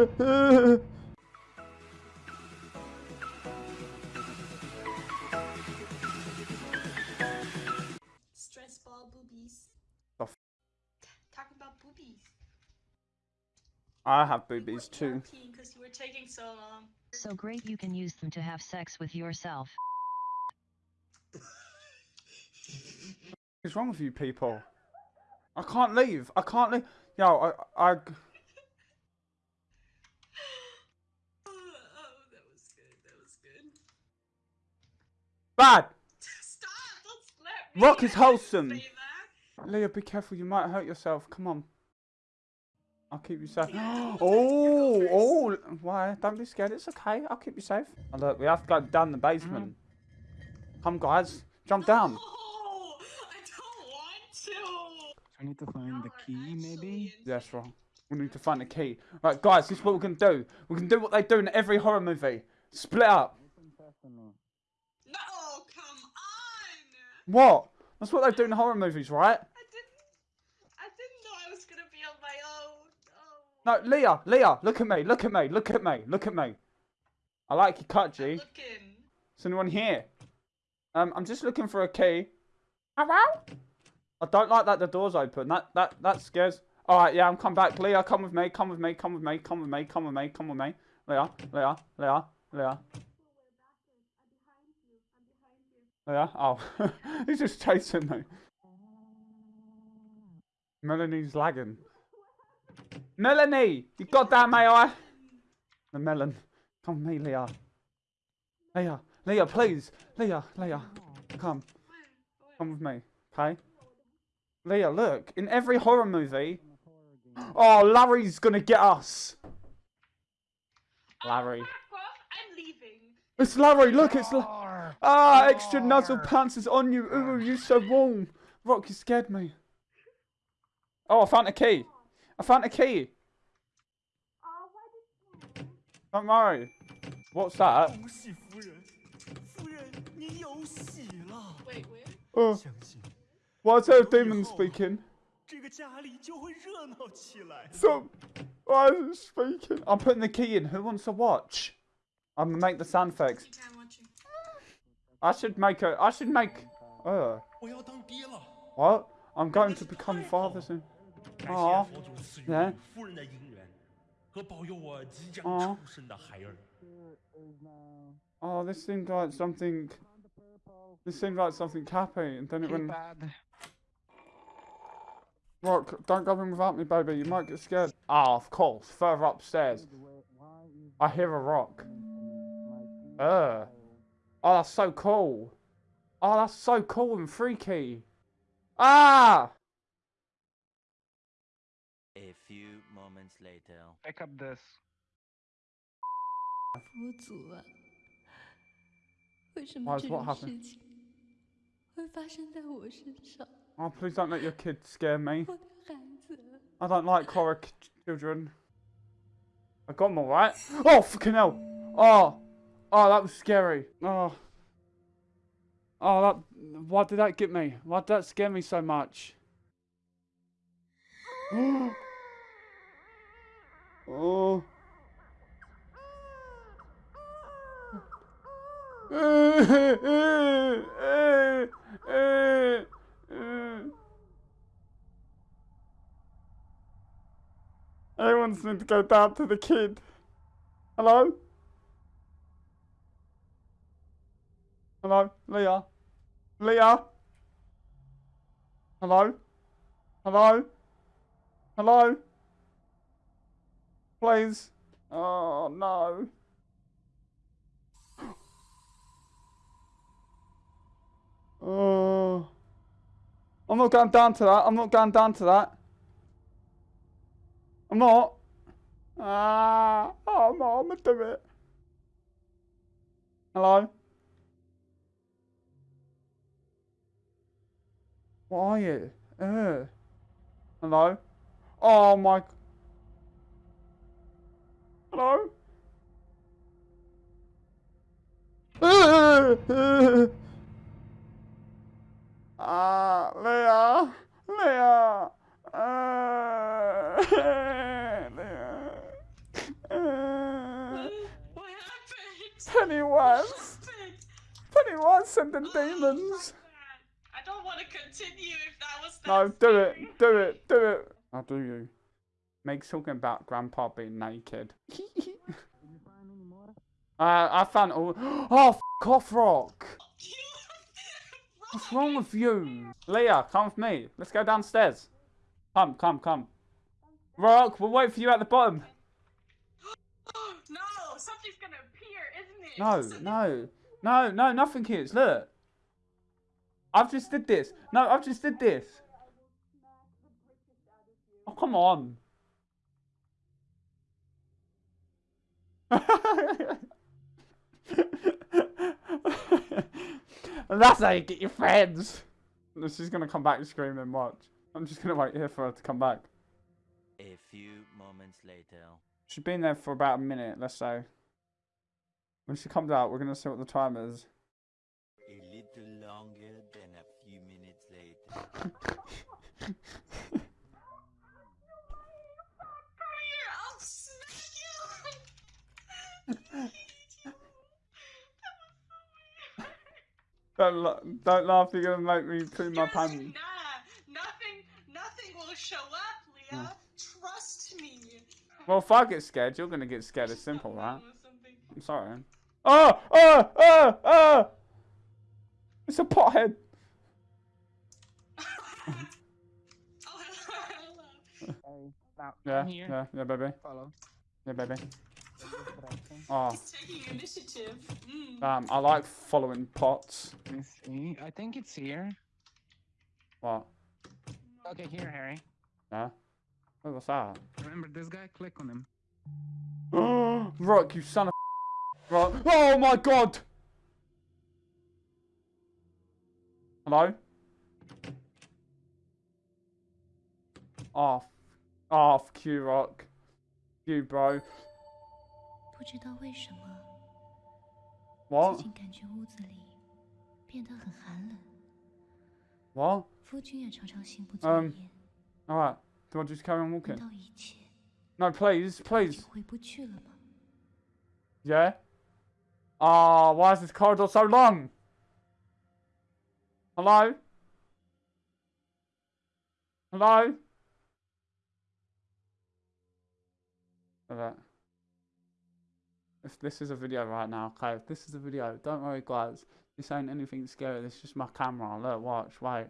Stress ball boobies. The f- Talking about boobies. I have boobies too. Because you were taking so long. So great you can use them to have sex with yourself. What's wrong with you people? I can't leave. I can't leave. Yo, I, I, Oh, that was good. That was good. Bad. Stop! Don't slap me. Rock is wholesome. say. Leah, be careful. You might hurt yourself. Come on. I'll keep you safe. Yeah, Oh, oh, why? Don't be scared. It's okay. I'll keep you safe. Oh, look, we have to go down the basement. Come, guys. Jump down. No, I don't want to. I need to find the key, maybe? actually That's wrong. We need to find the key. Right, guys, this is what we can do. We can do what they do in every horror movie. Split up. No, come on. What? That's what they do in horror movies, right? I didn't. I didn't know I was gonna be on my own. Oh. No, Leah, Leah, look at me, look at me, look at me, look at me. I like your cut, G. Looking. Is anyone here? Um, I'm just looking for a key. Hello? I don't like that the door's open. That that that scares. All right, yeah, I'm coming back. Leah, come with me. Come with me. Come with me. Come with me. Come with me. Come with me. Leah, Leah, Leah, Leah. Leah. Oh, he's just chasing me. Melanie's lagging. Melanie, you got goddamn AI. The melon. Come with me, Leah. Leah, Leah, please. Leah, Leah, come. Come with me, okay? Leah, look. In every horror movie... Oh, Larry's gonna get us. Larry. Oh, fuck off. I'm leaving. It's Larry, look, it's... La Ah, extra nuzzle pants is on you. Ooh, you're so warm. Rock, you scared me. Oh, I found a key. I found a key. Don't worry. What's that? Wait, what's oh. a demon speaking? So, I'm speaking. I'm putting the key in. Who wants to watch? I'm gonna make the sound effects. I should make a. I should make. Uh, what? I'm going to become father soon. Oh, yeah. Oh. oh, this seemed like something. This seemed like something happy, and then it went. Rock, don't go in without me, baby. You might get scared. Ah, oh, of course. Further upstairs. I hear a rock. Uh. Oh, that's so cool. Oh, that's so cool and freaky. Ah! A few moments later. Pick up this. Why is what happened? Oh, please don't let your kids scare me. I don't like horror children. I got them alright. Oh, fucking hell. Oh. Oh, that was scary. Oh. Oh, that. Why did that get me? Why did that scare me so much? oh. Everyone's need to go down to the kid. Hello? Hello? Leah? Leah? Hello? Hello? Hello? Please? Oh, no. Oh. I'm not going down to that. I'm not going down to that. I'm not. Ah, oh, no, I'm gonna do it. Hello? What are you? Uh. Hello? Oh my. Hello? Ah, Leah, Leah, uh, Leah. Pennywise! Stop it. Pennywise sending Oh, demons! fuck that. I don't want to continue if that was that No, do it, do it, do it. I'll do you. Meg's talking about Grandpa being naked. uh, I found all. Oh, f off, Rock! What's wrong with you? Leah, come with me. Let's go downstairs. Come, come, come. Rock, we'll wait for you at the bottom. no, something's gonna appear, isn't it? No, no, no, no, nothing is. Look. I've just did this. No, I've just did this. Oh, come on. that's how you get your friends. She's gonna come back screaming, watch. I'm just gonna wait here for her to come back. A few moments later. She's been there for about a minute, let's say. When she comes out, we're gonna see what the time is. Don't, la- don't laugh, you're gonna make me poo my pants. Nah, nothing, nothing will show up, Leah. Hmm. Trust me. Well, if I get scared, you're gonna get scared. It's simple, right? I'm sorry. Oh, oh, oh, oh! It's a pothead. Oh, hello, hello. Yeah, here. yeah, yeah, baby. Follow. Yeah, baby. Oh, He's taking initiative. Mm. damn, I like following pots. Let me see. I think it's here. What? Okay, here, Harry. Yeah? Oh, what's that? Remember this guy? Click on him. Rock, you son of Rock. Oh my god! Hello? off. Off, Q Rock. Q Bro. What? What? Um. Alright. Do I just carry on walking? No, please, please. Yeah? Ah, oh, why is this corridor so long? Hello? Hello? Alright. This, this is a video right now, okay? if This is a video. Don't worry, guys. This ain't anything scary. This is just my camera. Look, watch, wait.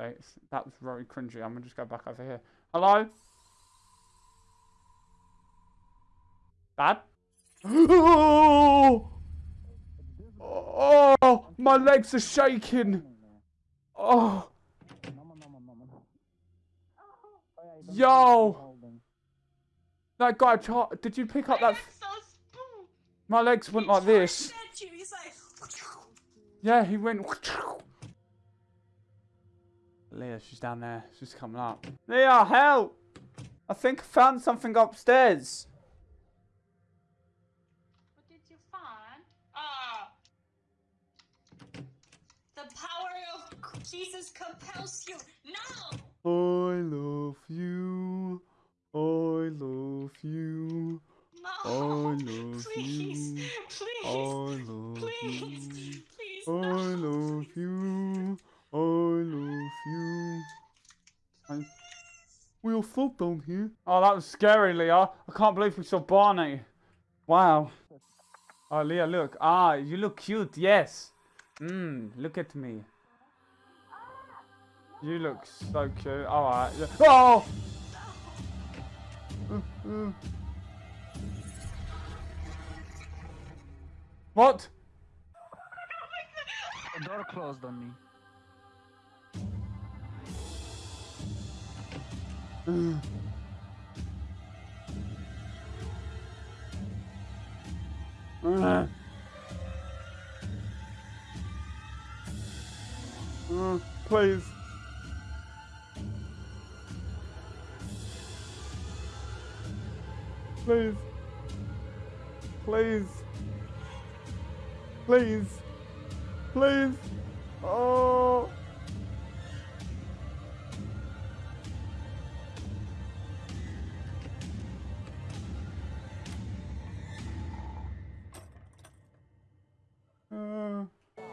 Wait, that was very cringy. I'm gonna just go back over here. Hello? Dad? Oh, my legs are shaking. Oh, yo, that guy. Char- Did you pick up that? So. My legs went like this. You. Like, Yeah, he went. Leah, she's down there. She's coming up. Leah, help! I think I found something upstairs. What did you find? Ah. The power of Jesus compels you. No. I love you. I love you. No. I love please. you. Please. I love please. you. Please. I no. love you. I love you. I... We down here. Oh, that was scary, Leah. I can't believe we saw Barney. Wow. Oh, Leah, look. Ah, you look cute. Yes. Mmm, look at me. You look so cute. Alright. Oh! What? The door closed on me. Uh. Please. Please. Please. Please. Please. Oh.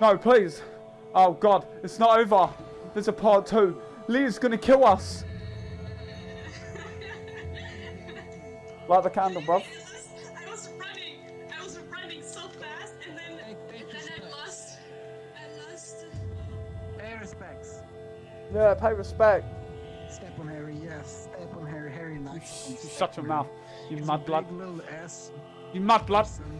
No, please. Oh God, it's not over. There's a part two. Lee's gonna kill us. Light the candle, bro. I was running. I was running so fast, and then and then I lost. I lost. Hey, respects. Yeah, pay respect. Step on Harry, yes. Step on Harry. Harry, nice. Shut your mouth, you It's mud blood. Little ass. You mud blood. person.